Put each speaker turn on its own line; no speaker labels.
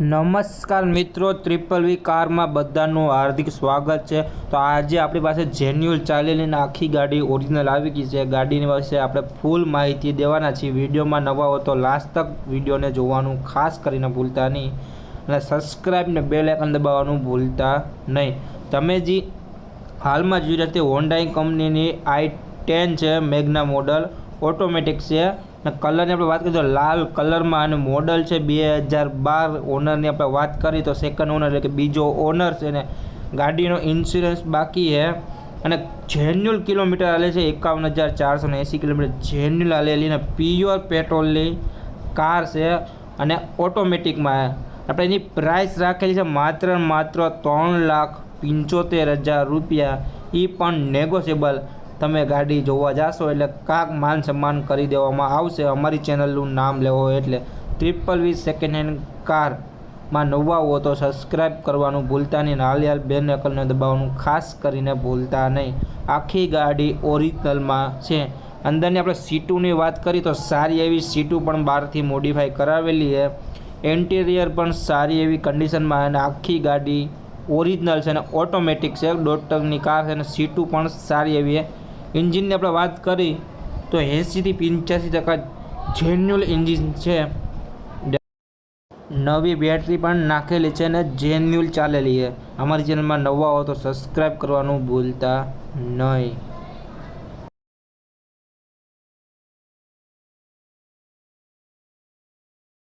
નમસ્કાર મિત્રો ટ્રિપલ વી કારમાં બધાનું હાર્દિક સ્વાગત છે. તો આજે આપણી પાસે જેન્યુઅલ ચાલેલી આખી ગાડી ઓરિજિનલ આવી ગઈ છે. ગાડીની વિશે આપણે ફૂલ માહિતી દેવાના છીએ. વિડીયોમાં નવા હો તો લાસ્ટ તક વિડીયોને જોવાનું ખાસ કરીને ભૂલતા નહીં. અને સબસ્ક્રાઈબને ને લાઇકન દબાવવાનું ભૂલતા નહીં. તમે જે હાલમાં જોઈ રહ્યા તે હોન્ડાઈ કંપનીની આઈ ટેન છે મેઘના મોડલ ઓટોમેટિક છે. અને કલરની આપણે વાત કરીએ તો લાલ કલરમાં અને મોડલ છે બે હજાર બાર ઓનરની આપણે વાત કરી તો સેકન્ડ ઓનર એટલે કે બીજો ઓનર છે ને ગાડીનો ઇન્સ્યોરન્સ બાકી છે. અને જેન્યુઅલ કિલોમીટર આલે છે એકાવન હજાર ચારસો ને એંસી કિલોમીટર. જેન્યુઅલ આલેલી ને પ્યોર પેટ્રોલની કાર છે અને ઓટોમેટિકમાં આપણે એની પ્રાઇસ રાખેલી છે માત્ર માત્ર ત્રણ લાખ પંચોતેર હજાર રૂપિયા. એ પણ નેગોશિયેબલ તમે ગાડી જોવા જાશો એટલે કાંક માન સન્માન કરી દેવામાં આવશે. અમારી ચેનલનું નામ લેવો એટલે ત્રિપલ વી સેકન્ડ હેન્ડ કારમાં નવા હો તો સબસ્ક્રાઈબ કરવાનું ભૂલતા નહીં. હાલ બેન બે નકલને દબાવવાનું ખાસ કરીને ભૂલતા નહીં. આખી ગાડી ઓરિજિનલમાં છે. અંદરની આપણે સીટુની વાત કરીએ તો સારી એવી સીટું પણ બહારથી મોડિફાઈ કરાવેલી છે. ઇન્ટિરિયર પણ સારી એવી કન્ડિશનમાં અને આખી ગાડી ઓરિજિનલ છે અને ઓટોમેટિક છે. દોઢ કાર છે અને સીટું પણ સારી એવી છે. એન્જિનની આપણે વાત કરી, તો એંસીથી પંચ્યાસી ટકા જેન્યુઅલ એન્જિન છે. નવી બેટરી પણ નાખેલી છે અને જેન્યુઅલ ચાલેલી છે. અમારી ચેનલમાં નવા હો તો સબસ્ક્રાઈબ કરવાનું ભૂલતા નહીં.